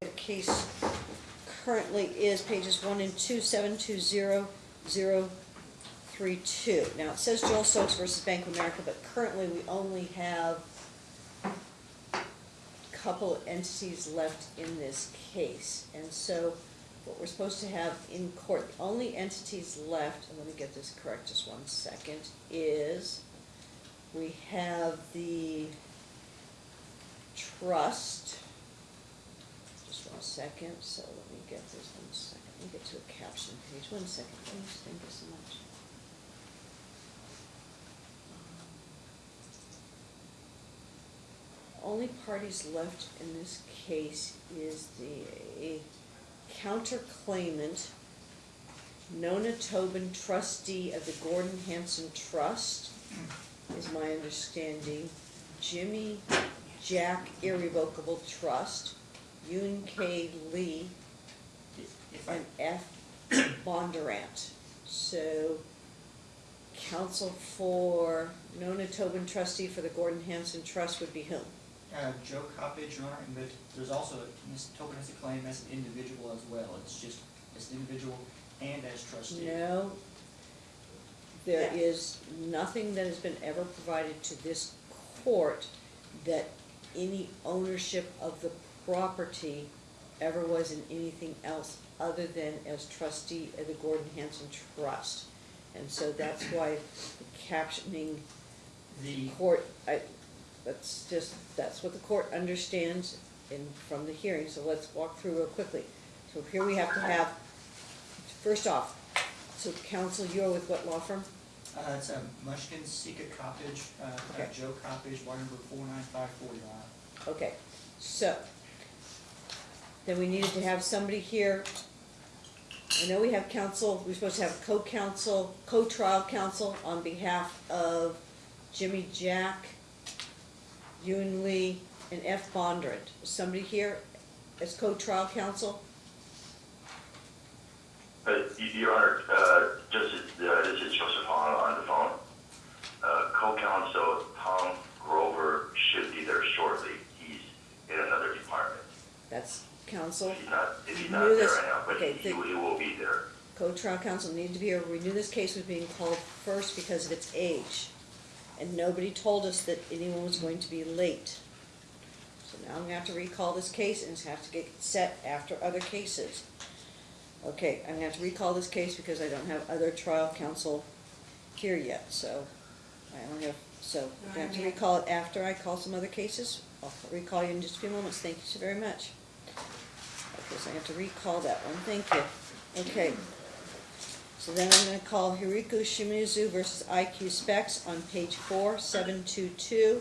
the case currently is pages one and two, seven two zero zero three two. Now, it says Joel Stokes versus Bank of America, but currently we only have a couple entities left in this case. And so what we're supposed to have in court, the only entities left, and let me get this correct just one second, is we have the trust. Second, so let me get this one second, let me get to a caption page, one second, please, thank you so much. Only parties left in this case is the counterclaimant, Nona Tobin, trustee of the Gordon Hansen Trust, is my understanding. Jimmy Jack Irrevocable Trust, Yun K. Lee, and F. Bondurant. So, counsel for Nona Tobin trustee for the Gordon Hansen Trust would be whom? uh, Joe Coppedge, Your Honor, but there's also, Ms. Tobin has a claim as an individual as well. It's just as an individual and as trustee. No. There Yeah. is nothing that has been ever provided to this court that any ownership of the property ever was in anything else other than as trustee of the Gordon Hansen Trust. And so that's why the captioning The, court, I, that's just, that's what the court understands in, from the hearing, so let's walk through real quickly. So here we have to have, first off, so counsel, you're with what law firm? uh, it's a Mushkin Cica Coppedge, uh, Okay. Joe Coppedge, bar number four nine five four, Your Honor. Okay, so, then we needed to have somebody here. I know we have counsel, we're supposed to have co-counsel, co-trial counsel on behalf of Jimijack, Yun Lee, and F. Bondurant. Is somebody here as co-trial counsel? Uh, Your Honor, uh, just, uh, this is Joseph Hong on the phone. Uh, Co-counsel Tom Grover should be there shortly. He's in another department. That's counsel. If he's not, if he's Knew not there this- right now, but okay, he, he the- will- he will be there. Co-trial counsel needed to be here. We knew this case was being called first because of its age. And nobody told us that anyone was going to be late. So now I'm gonna have to recall this case and it's have to get set after other cases. Okay, I'm gonna have to recall this case because I don't have other trial counsel here yet, so I only have, so I'm gonna have to recall it after I call some other cases. I'll recall you in just a few moments. Thank you so very much. So I have to recall that one. Thank you. Okay. So then I'm gonna call Hiriko Shimizu versus IQ Specs on page four, seven two two.